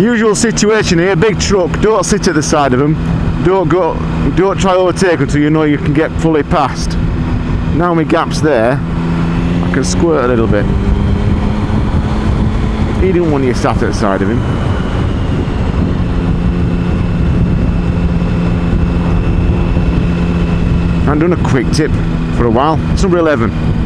Usual situation here, big truck, don't sit at the side of them. Don't go, don't try overtake until you know you can get fully past. Now my gap's there, I can squirt a little bit. He didn't want you sat at the side of him. I'm doing a quick tip for a while. It's number 11.